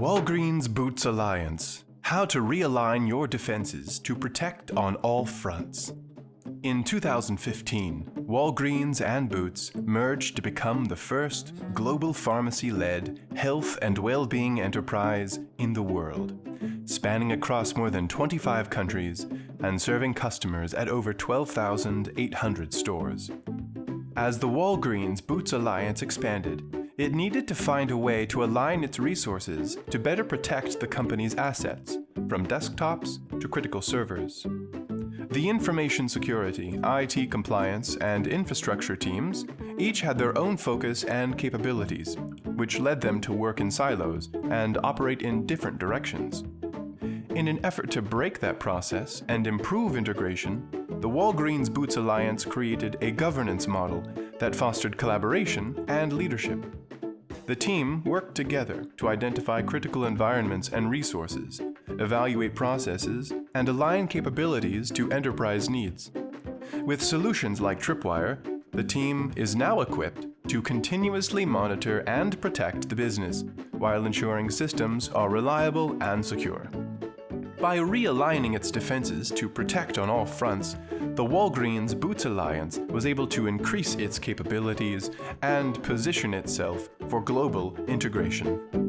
Walgreens Boots Alliance How to realign your defenses to protect on all fronts. In 2015, Walgreens and Boots merged to become the first global pharmacy led health and well being enterprise in the world, spanning across more than 25 countries and serving customers at over 12,800 stores. As the Walgreens Boots Alliance expanded, it needed to find a way to align its resources to better protect the company's assets, from desktops to critical servers. The information security, IT compliance, and infrastructure teams each had their own focus and capabilities, which led them to work in silos and operate in different directions. In an effort to break that process and improve integration, the Walgreens Boots Alliance created a governance model that fostered collaboration and leadership. The team worked together to identify critical environments and resources, evaluate processes, and align capabilities to enterprise needs. With solutions like Tripwire, the team is now equipped to continuously monitor and protect the business while ensuring systems are reliable and secure. By realigning its defenses to protect on all fronts, the Walgreens Boots Alliance was able to increase its capabilities and position itself for global integration.